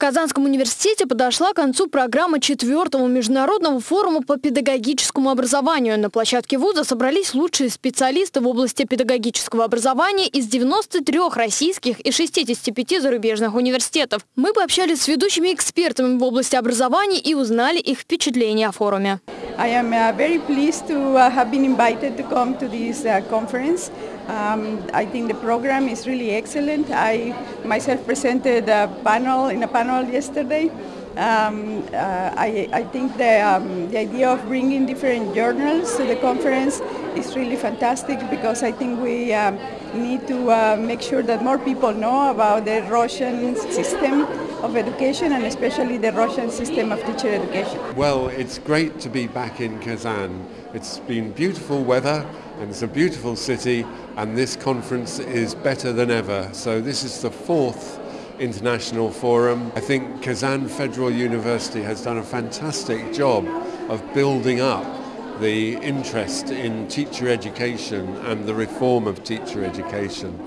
Казанском университете подошла к концу программа четвертого международного форума по педагогическому образованию. На площадке вуза собрались лучшие специалисты в области педагогического образования из 93 российских и 65 зарубежных университетов. Мы пообщались с ведущими экспертами в области образования и узнали их впечатления о форуме. I am uh, very pleased to uh, have been invited to come to this uh, conference. Um, I think the program is really excellent. I myself presented a panel in a panel yesterday. Um, uh, I, I, think the, um, the idea of bringing different journals to the conference is really fantastic because I think we um, need to uh, make sure that more people know about the Russian system of education and especially the Russian system of teacher education. Well, it's great to be back in Kazan. It's been beautiful weather and it's a beautiful city and this conference is better than ever. So this is the fourth international forum. I think Kazan Federal University has done a fantastic job of building up the interest in teacher education and the reform of teacher education.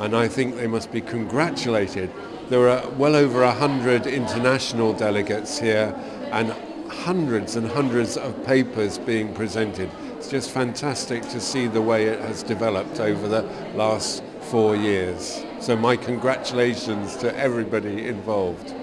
And I think they must be congratulated there are well over a hundred international delegates here and hundreds and hundreds of papers being presented. It's just fantastic to see the way it has developed over the last four years. So my congratulations to everybody involved.